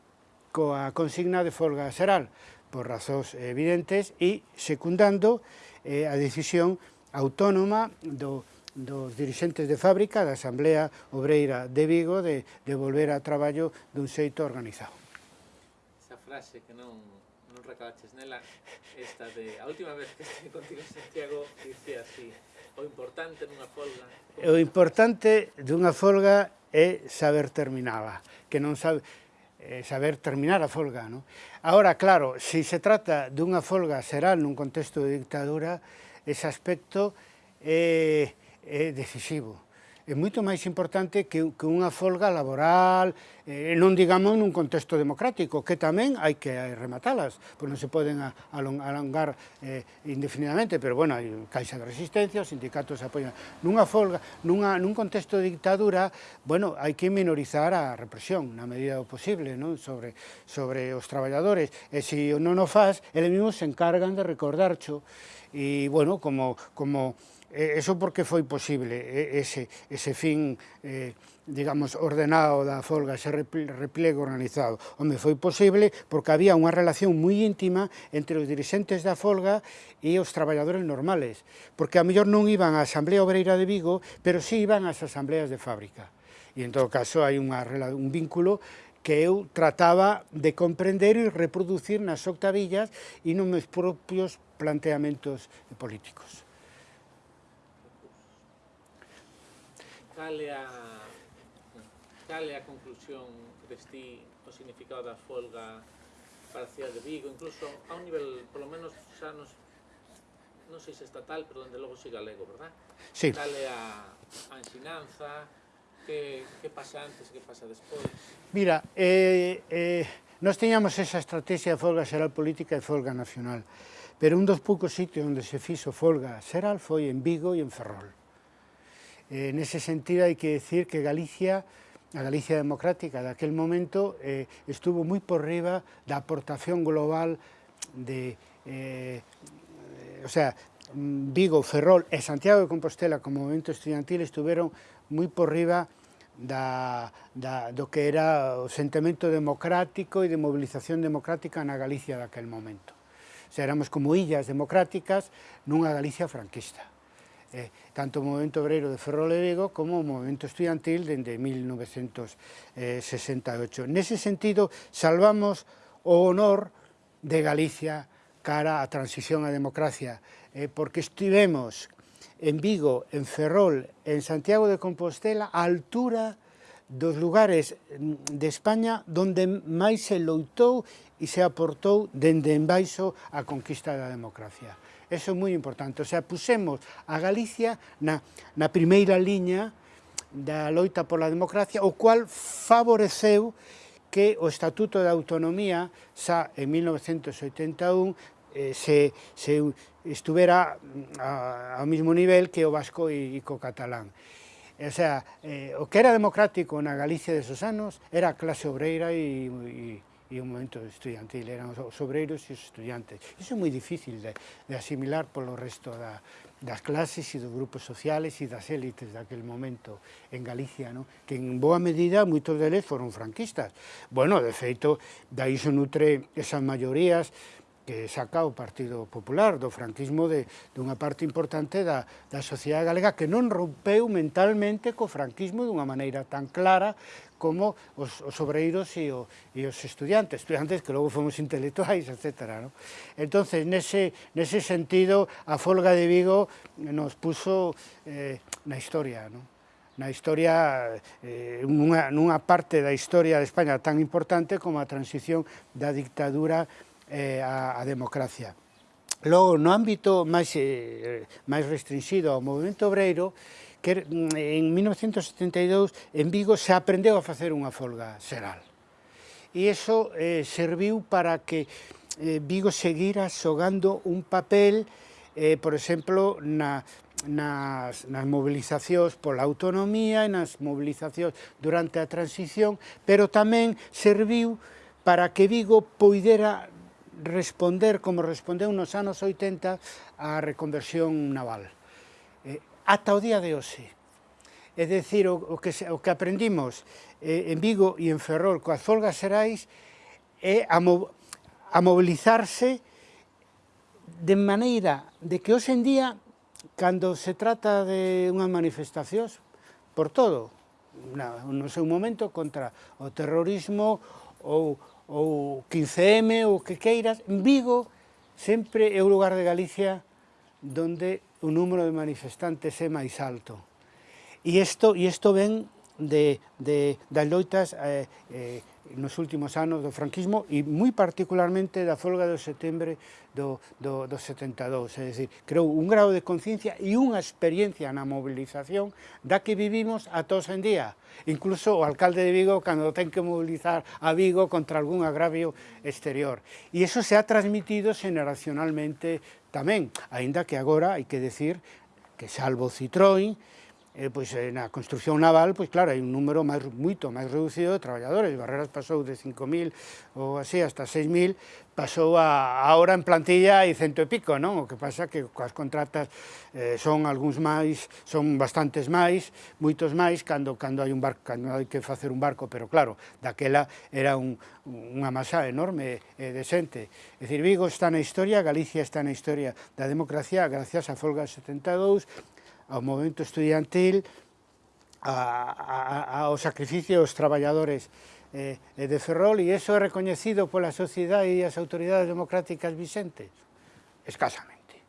B: coa consigna de folga xeral, por razóns evidentes, e secundando eh, a decisión autónoma do dos dirixentes de fábrica da Asamblea Obreira de Vigo de, de volver a traballo dun xeito organizado.
A: Esa frase que non recabaches nela, esta de a última vez que estive [LAUGHS] contigo en Santiago, dicía así, o importante nunha folga...
B: O importante dunha folga é saber terminala, que non sabe eh, saber terminar a folga. No? Ahora, claro, se se trata dunha folga será nun contexto de dictadura, ese aspecto é, é decisivo é moito máis importante que, que unha folga laboral, eh, non digamos nun contexto democrático, que tamén hai que rematalas, pois non se poden alongar eh, indefinidamente, pero bueno, hai caixa de resistencia, os sindicatos apoian. Nunha folga, nunha, nun contexto de dictadura, bueno, hai que minorizar a represión na medida do posible non? Sobre, sobre os traballadores, e se non o faz, eles mesmos se encargan de recordarcho, e bueno, como, como Eso porque foi posible ese, ese fin, eh, digamos, ordenado da folga, ese replego organizado. Onde foi posible porque había unha relación moi íntima entre os dirigentes da folga e os traballadores normales, porque a mellor non iban á Asamblea Obreira de Vigo, pero sí iban ás asambleas de fábrica. E en todo caso hai unha, un vínculo que eu trataba de comprender e reproducir nas octavillas e nos meus propios planteamentos políticos.
A: cal é a, cal é a conclusión que destí o significado da folga para a cidade de Vigo, incluso a un nivel, polo menos, xa nos non sei se estatal, pero dende logo si galego, verdad?
B: Sí.
A: Cal é a, a ensinanza, que, que pasa antes, que pasa despois?
B: Mira, eh, eh, Nos teñamos esa estrategia de folga xeral política e folga nacional, pero un dos poucos sitios onde se fixo folga xeral foi en Vigo e en Ferrol. Eh, en ese sentido hay que decir que Galicia, a Galicia democrática de aquel momento, eh, estuvo moi por riba da aportación global de... Eh, o sea, mm, Vigo, Ferrol e Santiago de Compostela como movimento estudiantil estuveron moi por riba da, da, do que era o sentimento democrático e de mobilización democrática na Galicia daquel momento. O sea, éramos como illas democráticas nunha Galicia franquista eh, tanto o movimento obreiro de Ferrol e Vigo como o movimento estudiantil dende 1968. Nese sentido, salvamos o honor de Galicia cara a transición á democracia, eh, porque estivemos en Vigo, en Ferrol, en Santiago de Compostela, a altura dos lugares mm, de España donde máis se loitou e se aportou dende en baixo a conquista da democracia. Eso é moi importante. O sea, pusemos a Galicia na, na primeira liña da loita pola democracia, o cual favoreceu que o Estatuto de Autonomía xa en 1981 eh, se, se estuvera a, ao mesmo nivel que o vasco e, e co catalán. O sea, eh, o que era democrático na Galicia desos anos era a clase obreira e, e e un momento estudiantil, eran os obreiros e os estudiantes. Iso é moi difícil de, de asimilar polo resto da, das clases e dos grupos sociales e das élites daquel momento en Galicia, no? que en boa medida moitos deles foron franquistas. Bueno, de feito, da se nutre esas maiorías que saca o Partido Popular, do franquismo de, dunha parte importante da, da sociedade galega que non rompeu mentalmente co franquismo dunha maneira tan clara como os, os obreiros e, o, e os estudiantes, estudiantes que logo fomos intelectuais, etc. ¿no? Entonces, nese, nese sentido, a folga de Vigo nos puso eh, na historia, ¿no? na historia, eh, nunha, nunha parte da historia de España tan importante como a transición da dictadura eh, a, a democracia. Logo, no ámbito máis, eh, máis restringido ao movimento obreiro, que er, mm, en 1972 en Vigo se aprendeu a facer unha folga xeral. E iso eh, serviu para que eh, Vigo seguira xogando un papel, eh, por exemplo, na, nas, nas movilizacións pola autonomía e nas movilizacións durante a transición, pero tamén serviu para que Vigo poidera responder como respondeu nos anos 80 á reconversión naval ata o día de hoxe. É dicir, o, o, que, o que aprendimos eh, en Vigo e en Ferrol coas folgas xerais é a, mo, a mobilizarse de maneira de que hoxe en día, cando se trata de unhas manifestacións, por todo, na, no seu momento contra o terrorismo ou ou 15M ou que queiras, Vigo sempre é o lugar de Galicia donde o número de manifestantes é máis alto. E isto, e isto ven de, de, das loitas eh, eh, nos últimos anos do franquismo e moi particularmente da folga do setembro do, do, do 72. É dicir, creou un grau de conciencia e unha experiencia na mobilización da que vivimos a todos en día. Incluso o alcalde de Vigo cando ten que mobilizar a Vigo contra algún agravio exterior. E eso se ha transmitido generacionalmente tamén, aínda que agora hai que decir que salvo Citroën, eh, pois na construcción naval, pois claro, hai un número máis, moito máis reducido de traballadores. Barreras pasou de 5.000 ou así hasta 6.000, pasou a, ahora en plantilla e cento e pico, non? O que pasa que coas contratas eh, son algúns máis, son bastantes máis, moitos máis, cando, cando hai un barco, cando hai que facer un barco, pero claro, daquela era un, unha masa enorme eh, de xente. É dicir, Vigo está na historia, Galicia está na historia da democracia gracias a Folga 72, ao movimento estudiantil, a, a, ao sacrificio dos traballadores eh, de Ferrol e iso é recoñecido pola sociedade e as autoridades democráticas vicentes? Escasamente.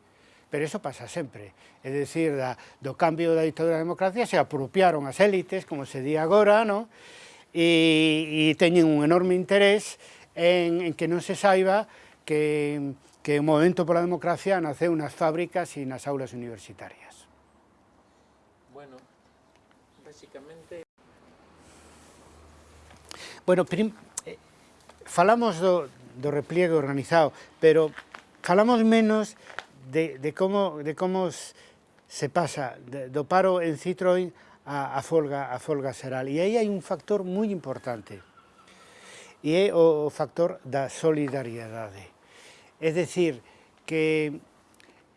B: Pero iso pasa sempre. É dicir, da, do cambio da ditadura da democracia se apropiaron as élites, como se di agora, no? e, e teñen un enorme interés en, en que non se saiba que, que o Movimento pola Democracia naceu nas fábricas e nas aulas universitarias.
A: Bueno, basicamente...
B: Bueno, prim, eh, falamos do, do repliegue organizado, pero falamos menos de, de como, de como se pasa de, do paro en Citroën a, a, folga, a folga xeral. E aí hai un factor moi importante, e é o, o factor da solidariedade. É decir, que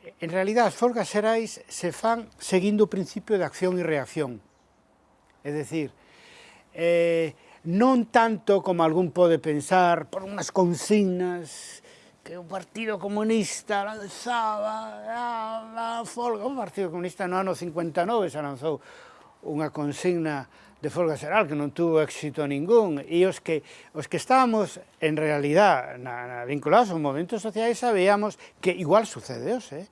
B: En realidad, as folgas xerais se fan seguindo o principio de acción e reacción. É dicir, eh, non tanto como algún pode pensar por unhas consignas que o Partido Comunista lanzaba a, a folga. O Partido Comunista no ano 59 se lanzou unha consigna de folga xeral que non tuvo éxito ningún e os que, os que estábamos en realidad na, na, vinculados aos movimentos sociais sabíamos que igual sucede eh?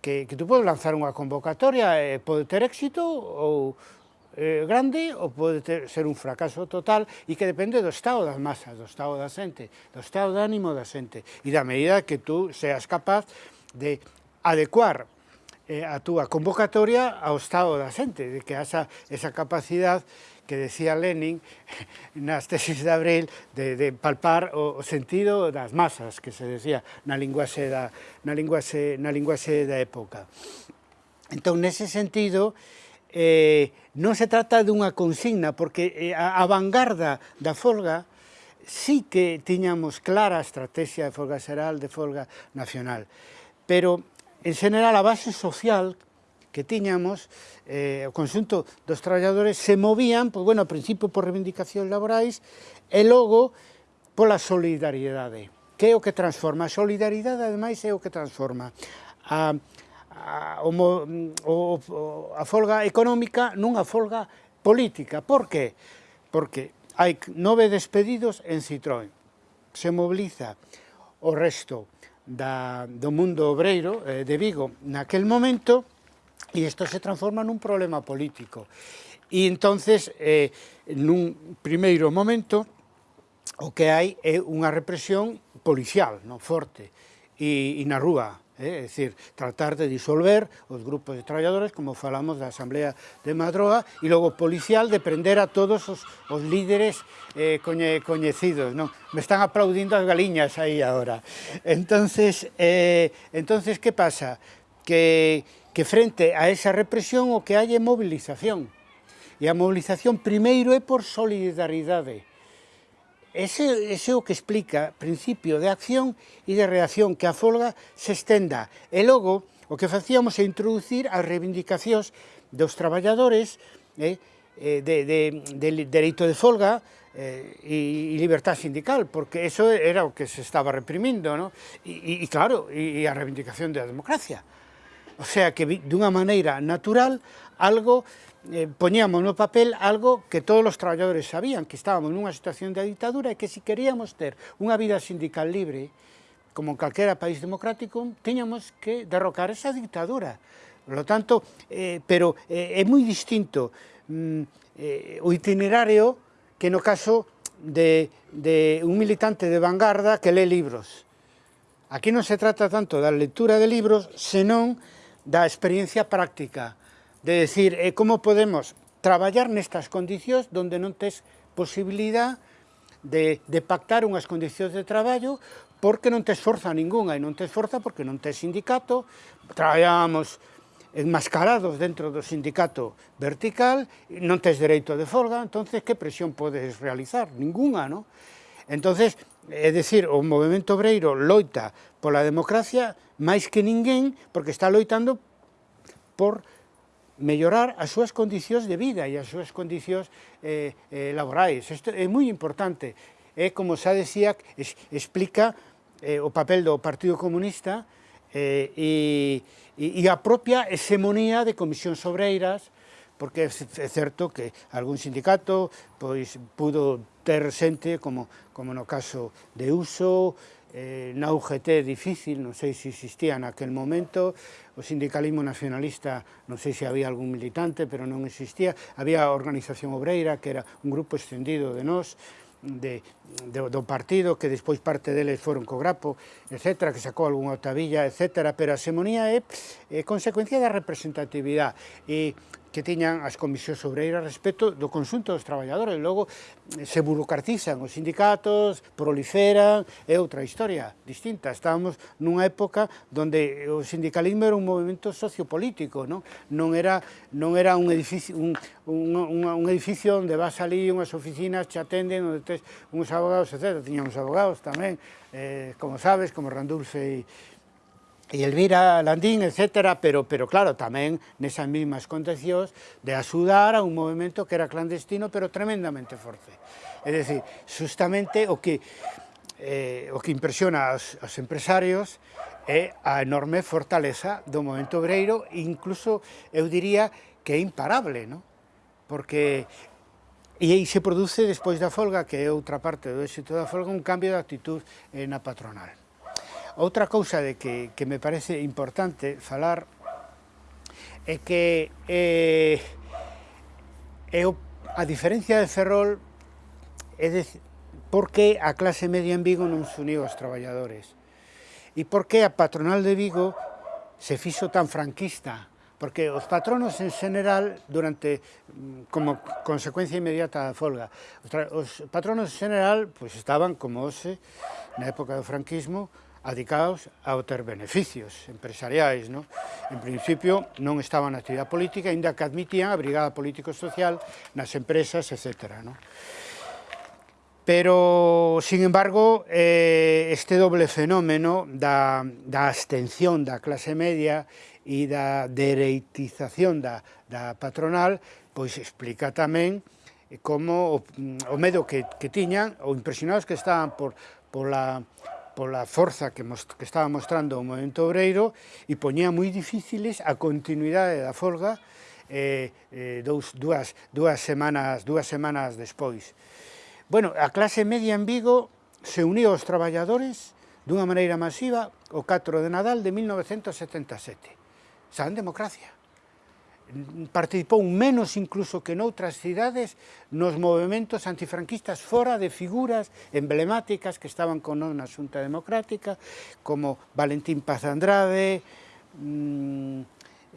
B: que, que tú podes lanzar unha convocatoria e eh, pode ter éxito ou eh, grande ou pode ter, ser un fracaso total e que depende do estado das masas, do estado da xente, do estado de ánimo da xente e da medida que tú seas capaz de adecuar eh, a túa convocatoria ao estado da xente, de que asa esa capacidade que decía Lenin [LAUGHS] nas tesis de abril de, de palpar o, o sentido das masas, que se decía na linguaxe da, na linguaxe, na linguaxe da época. Entón, nese sentido, eh, non se trata dunha consigna, porque eh, a, a vanguarda da folga sí que tiñamos clara a estrategia de folga xeral, de folga nacional. Pero En general, a base social que tiñamos, eh, o conxunto dos traballadores se movían, pois, bueno, ao principio por reivindicacións laborais e logo pola solidariedade, que é o que transforma. A solidariedade, ademais, é o que transforma a, a, o, o, a folga económica nunha folga política. Por que? Porque hai nove despedidos en Citroën. Se mobiliza o resto da, do mundo obreiro eh, de Vigo naquel momento e isto se transforma nun problema político. E entonces, eh, nun primeiro momento, o que hai é unha represión policial, non forte, e, e na rúa, é dicir, tratar de disolver os grupos de traballadores, como falamos da Asamblea de Madroa, e logo policial de prender a todos os, os líderes eh, coñe, coñecidos. Non? Me están aplaudindo as galiñas aí agora. Entonces, eh, entonces que pasa? Que, que frente a esa represión o que hai é movilización. E a movilización primeiro é por solidaridade, Ese, ese é o que explica principio de acción e de reacción que a folga se estenda. E logo, o que facíamos é introducir as reivindicacións dos traballadores eh, eh de, de, de dereito de folga eh, e, e libertad sindical, porque eso era o que se estaba reprimindo, ¿no? e, e claro, e, e a reivindicación da democracia. O sea que dunha maneira natural algo eh, poñíamos no papel algo que todos os traballadores sabían, que estábamos nunha situación de ditadura e que se si queríamos ter unha vida sindical libre, como en calquera país democrático, teñamos que derrocar esa dictadura. Por lo tanto, eh, pero eh, é moi distinto mm, eh, o itinerario que no caso de, de un militante de vanguarda que lee libros. Aquí non se trata tanto da lectura de libros, senón da experiencia práctica, de decir eh, como podemos traballar nestas condicións donde non tes posibilidad de, de pactar unhas condicións de traballo porque non tes forza ninguna e non tes forza porque non tes sindicato, traballamos enmascarados dentro do sindicato vertical, non tes dereito de folga, entonces que presión podes realizar? Ninguna, non? Entonces, é dicir, o movimento obreiro loita pola democracia máis que ninguén porque está loitando por mellorar as súas condicións de vida e as súas condicións eh, eh, laborais. Isto é moi importante. É, como xa decía, es, explica eh, o papel do Partido Comunista eh, e, e, a propia hexemonía de comisións obreiras, porque é certo que algún sindicato pois, pudo ter xente, como, como no caso de Uso, eh, na UGT difícil, non sei se existía naquel momento, o sindicalismo nacionalista, non sei se había algún militante, pero non existía, había a Organización Obreira, que era un grupo extendido de nós, de, de, do partido, que despois parte deles foron co Grapo, etc., que sacou algunha otavilla, etc., pero a semonía é, é consecuencia da representatividade. E que tiñan as comisións obreiras respecto do consunto dos traballadores. Logo eh, se burocratizan os sindicatos, proliferan, é outra historia distinta. Estábamos nunha época onde o sindicalismo era un movimento sociopolítico, non, non, era, non era un edificio, un, un, un, un edificio onde vas ali unhas oficinas, te atenden, onde tes uns abogados, etc. Tiñamos abogados tamén, eh, como sabes, como Randulce e e Elvira Landín, etc., pero, pero claro, tamén nesas mismas condicións de axudar a un movimento que era clandestino, pero tremendamente forte. É dicir, justamente o que, eh, o que impresiona aos, aos empresarios é a enorme fortaleza do movimento obreiro, incluso, eu diría, que é imparable, non? Porque E aí se produce, despois da folga, que é outra parte do éxito da folga, un cambio de actitud eh, na patronal. Outra cousa de que, que me parece importante falar é que eh, eu, a diferencia de Ferrol é de, porque a clase media en Vigo non se uniu aos traballadores? E porque a patronal de Vigo se fixo tan franquista? Porque os patronos en general durante como consecuencia inmediata da folga os patronos en general pois pues, estaban como hoxe na época do franquismo adicados a obter beneficios empresariais. Non? En principio non estaban na actividade política, ainda que admitían a brigada político-social nas empresas, etc. Non? Pero, sin embargo, eh, este doble fenómeno da, da abstención da clase media e da dereitización da, da patronal pois explica tamén como o, o medo que, que tiñan, ou impresionados que estaban por, por la pola forza que, most, que estaba mostrando o movimento obreiro e poñía moi difíciles a continuidade da folga eh, eh, dous, dúas, dúas, semanas, dúas semanas despois. Bueno, a clase media en Vigo se uniu aos traballadores dunha maneira masiva o 4 de Nadal de 1977. San democracia participou menos incluso que noutras cidades nos movimentos antifranquistas fora de figuras emblemáticas que estaban con na Xunta Democrática, como Valentín Paz Andrade, mm,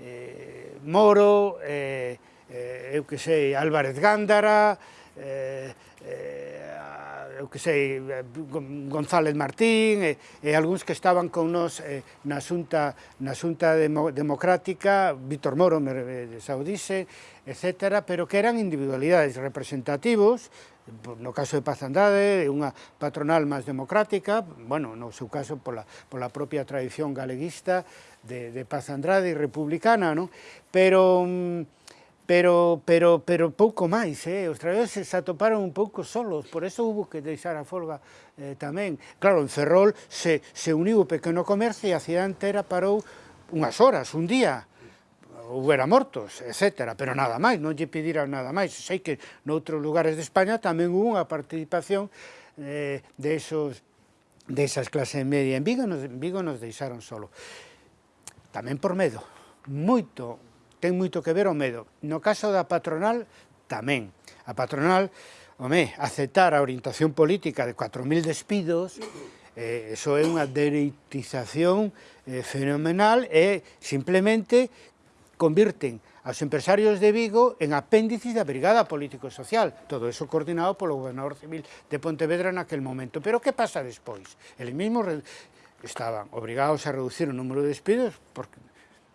B: eh, Moro, eh, eh, eu que sei, Álvarez Gándara, eh, eh, eu que sei, eh, González Martín e, e algúns que estaban con nos eh, na xunta, na xunta demo, democrática, Víctor Moro, me, saudise, etc., eh, pero que eran individualidades representativos, no caso de Paz Andade, unha patronal máis democrática, bueno, no seu caso pola, pola propia tradición galeguista de, de Paz Andrade e republicana, non? pero... Mm, pero, pero, pero pouco máis, eh? os traballadores se atoparon un pouco solos, por eso hubo que deixar a folga eh, tamén. Claro, en Ferrol se, se uniu o pequeno comercio e a cidade entera parou unhas horas, un día, houbera mortos, etc. Pero nada máis, non lle pediran nada máis. Sei que noutros lugares de España tamén hubo unha participación eh, de esos desas clases media. En Vigo nos, en Vigo nos deixaron solo. Tamén por medo, moito ten moito que ver o medo. No caso da patronal, tamén. A patronal, home, aceptar a orientación política de 4.000 despidos, eh, eso é unha dereitización eh, fenomenal e simplemente convirten aos empresarios de Vigo en apéndices da Brigada Político-Social, todo eso coordinado polo gobernador civil de Pontevedra naquel momento. Pero que pasa despois? El mismo estaban obrigados a reducir o número de despidos porque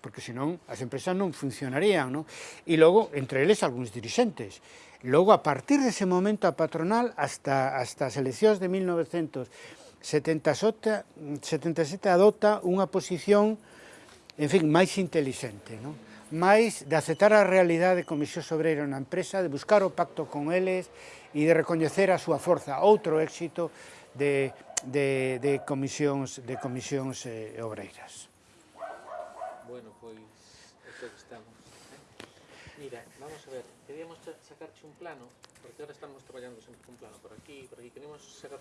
B: porque senón as empresas non funcionarían, non? E logo, entre eles, algúns dirixentes. Logo, a partir dese momento, a patronal, hasta, hasta as eleccións de 1977, adopta unha posición, en fin, máis inteligente, non? máis de aceptar a realidade de Comisión obreiro na empresa, de buscar o pacto con eles e de recoñecer a súa forza, outro éxito de, de, de comisións, de comisións eh, obreiras.
A: Sacarche un plano, porque ahora estamos traballando sempre con plano por aquí, por aquí, queremos sacar